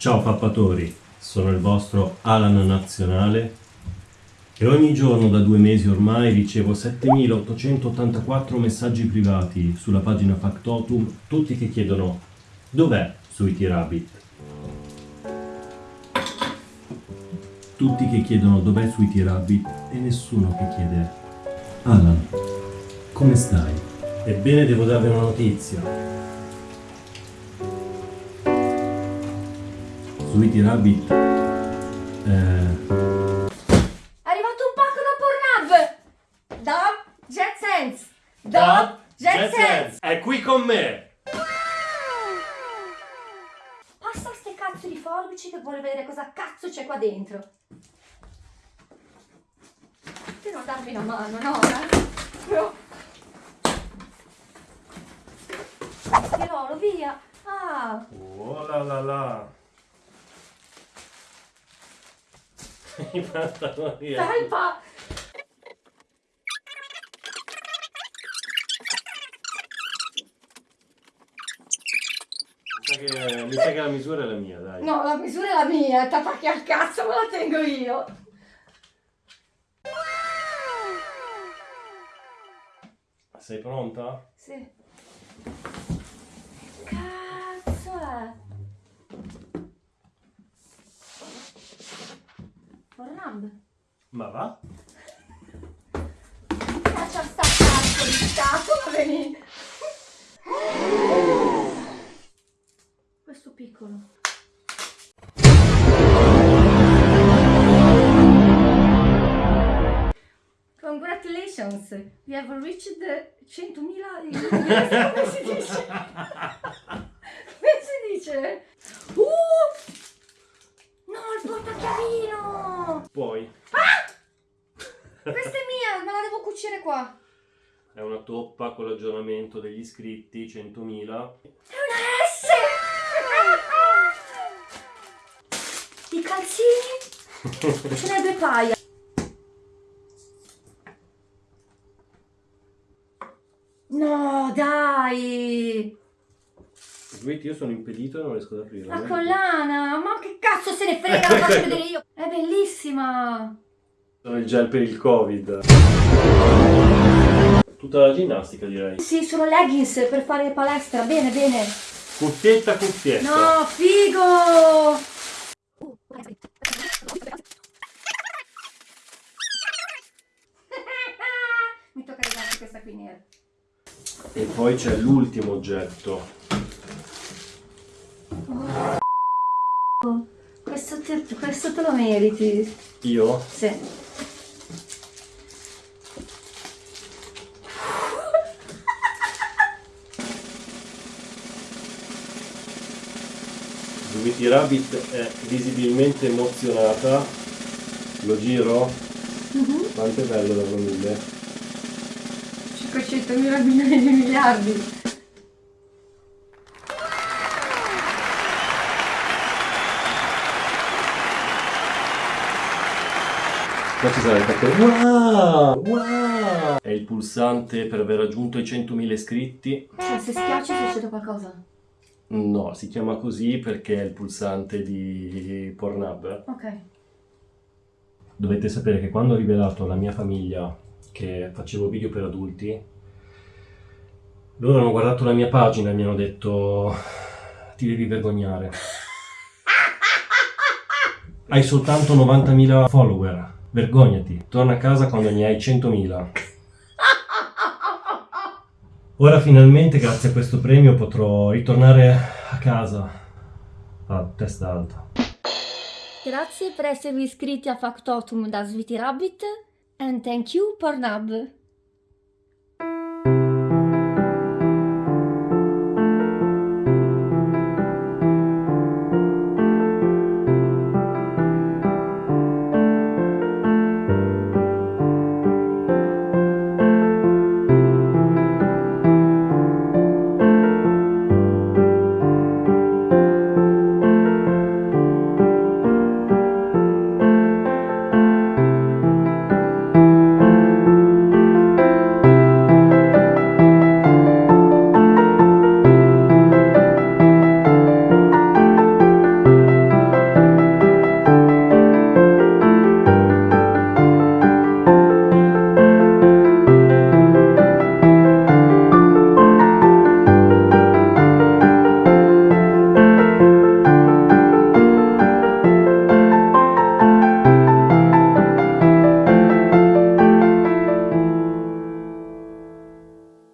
Ciao pappatori, sono il vostro Alan Nazionale e ogni giorno da due mesi ormai ricevo 7884 messaggi privati sulla pagina Factotum, tutti che chiedono dov'è Sweetie Rabbit? Tutti che chiedono dov'è Sweetie Rabbit e nessuno che chiede Alan, come stai? Ebbene devo darvi una notizia. Sweetie Rabbit eh, È arrivato un pacco da Pornhub! Da Jet Sense! Da Jet Sense! è qui con me! Passa ste cazzo di forbici che vuole vedere cosa cazzo c'è qua dentro. Per non darmi una mano, no? Eh? No. Tirolo, via! Ah! Oh la la la! I pantaloni Felpa! Mi sa che, mi sa che la misura è la mia, dai. No, la misura è la mia, t'attacchi al cazzo, me la tengo io! Sei pronta? Sì. Cazzo è? Pornhub? Ma va? Caccia sta cazzo di stato, ma veni. Questo piccolo. Congratulations, we have reached the 100.000 come si dice? Come si dice? Uh! No, il Poi Questa è mia, me la devo cucire qua. è una toppa con l'aggiornamento degli iscritti, 100.000. È una S! I calzini? Ce n'è due paia. No, dai! Vedi, io sono impedito e non riesco ad aprirla. La vedi? collana! Ma che cazzo se ne frega, la faccio vedere io! Bellissima! Sono il gel per il covid. Tutta la ginnastica direi. Sì, sono leggings per fare palestra, bene, bene. Cuffietta, cuffietta. No, figo! Mi tocca ridarti questa qui nera. E poi c'è l'ultimo oggetto. Questo questo te lo meriti. Io? Sì. Sweetie Rabbit è visibilmente emozionata. Lo giro? Quanto è bello da famiglia. 500 mila milioni di miliardi. Qua ci sarà il tacco. Wow! Wow! È il pulsante per aver raggiunto i 100.000 iscritti. Cioè, se schiacci succede qualcosa. No, si chiama così perché è il pulsante di Pornhub. Ok. Dovete sapere che quando ho rivelato alla mia famiglia che facevo video per adulti, loro hanno guardato la mia pagina e mi hanno detto ti devi vergognare. Hai soltanto 90.000 follower, vergognati, torna a casa quando ne hai 100.000. Ora finalmente grazie a questo premio potrò ritornare a casa a testa alta. Grazie per esservi iscritti a Factotum da Sweetie Rabbit and thank you Pornhub.